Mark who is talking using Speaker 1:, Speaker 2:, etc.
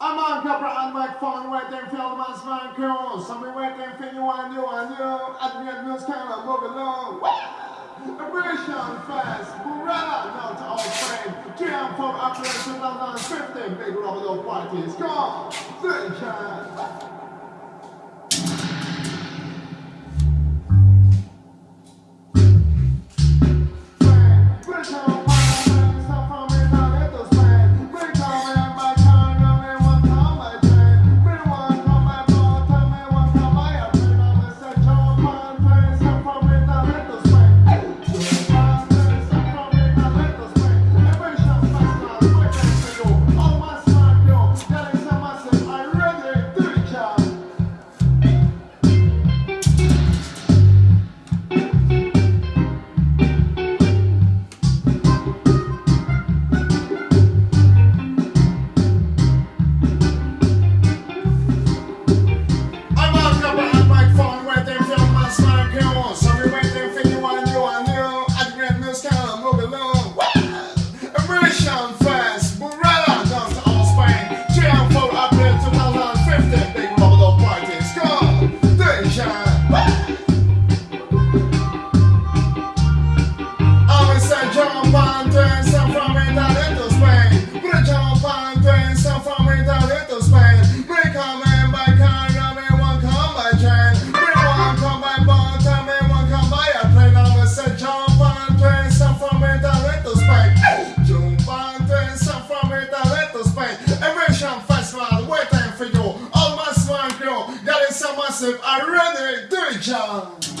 Speaker 1: I'm on Capra and my phone waiting for all the man's man crew. Some be waiting for you and you and you. At the end news of move along. Operation Fast, Burrella, to our friend. Three and four April 2015, big rubber parties. Come on, sunshine. massive. I Do it, John.